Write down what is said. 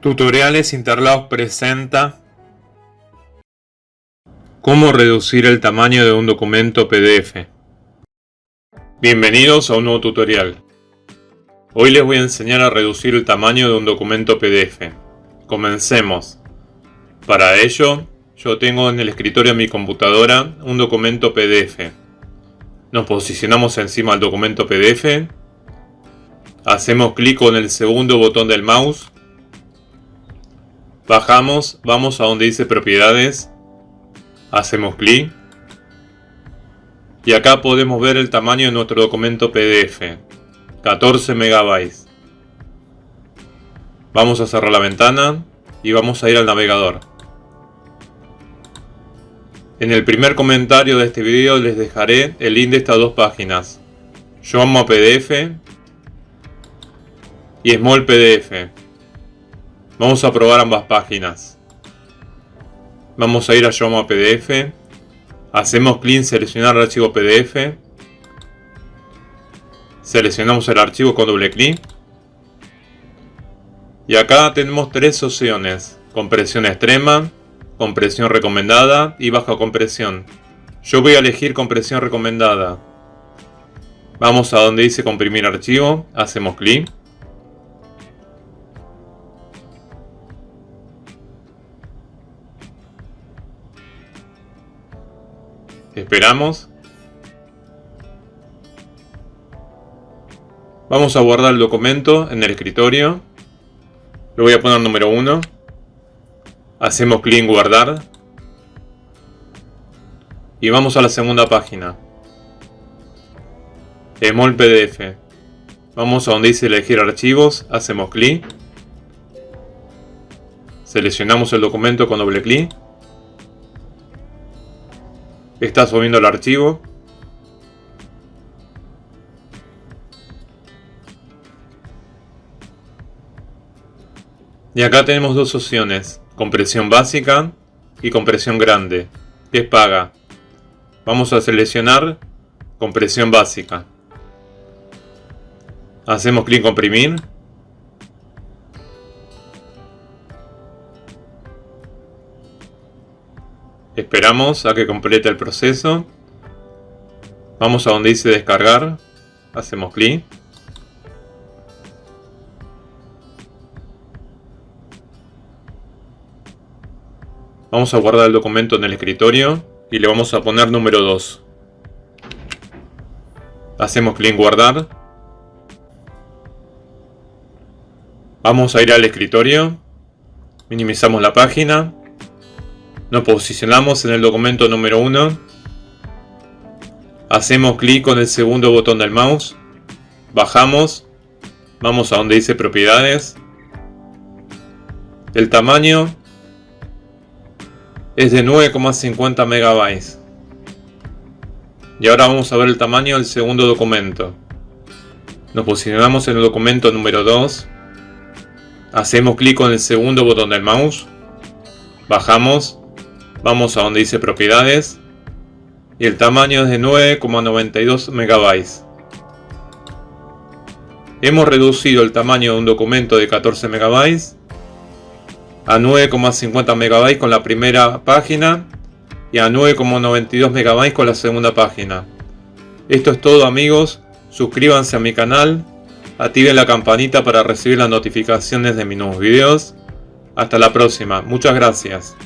Tutoriales Interlaos presenta Cómo reducir el tamaño de un documento PDF. Bienvenidos a un nuevo tutorial. Hoy les voy a enseñar a reducir el tamaño de un documento PDF. Comencemos. Para ello, yo tengo en el escritorio de mi computadora un documento PDF. Nos posicionamos encima del documento PDF. Hacemos clic con el segundo botón del mouse Bajamos, vamos a donde dice propiedades, hacemos clic y acá podemos ver el tamaño de nuestro documento PDF, 14 megabytes. Vamos a cerrar la ventana y vamos a ir al navegador. En el primer comentario de este video les dejaré el link de estas dos páginas, Yomo PDF y Small PDF. Vamos a probar ambas páginas. Vamos a ir a Yoma PDF. Hacemos clic seleccionar el archivo PDF. Seleccionamos el archivo con doble clic. Y acá tenemos tres opciones. Compresión extrema, compresión recomendada y baja compresión. Yo voy a elegir compresión recomendada. Vamos a donde dice comprimir archivo, hacemos clic. Esperamos. Vamos a guardar el documento en el escritorio. Lo voy a poner número 1. Hacemos clic en guardar. Y vamos a la segunda página. Small PDF. Vamos a donde dice elegir archivos. Hacemos clic. Seleccionamos el documento con doble clic. Está subiendo el archivo. Y acá tenemos dos opciones, compresión básica y compresión grande, que es paga. Vamos a seleccionar compresión básica. Hacemos clic en comprimir. Esperamos a que complete el proceso. Vamos a donde dice descargar. Hacemos clic. Vamos a guardar el documento en el escritorio y le vamos a poner número 2. Hacemos clic en guardar. Vamos a ir al escritorio. Minimizamos la página. Nos posicionamos en el documento número 1. Hacemos clic con el segundo botón del mouse. Bajamos. Vamos a donde dice propiedades. El tamaño es de 9,50 megabytes. Y ahora vamos a ver el tamaño del segundo documento. Nos posicionamos en el documento número 2. Hacemos clic con el segundo botón del mouse. Bajamos. Vamos a donde dice propiedades. Y el tamaño es de 9,92 megabytes. Hemos reducido el tamaño de un documento de 14 megabytes a 9,50 megabytes con la primera página y a 9,92 megabytes con la segunda página. Esto es todo amigos, suscríbanse a mi canal, activen la campanita para recibir las notificaciones de mis nuevos videos. Hasta la próxima, muchas gracias.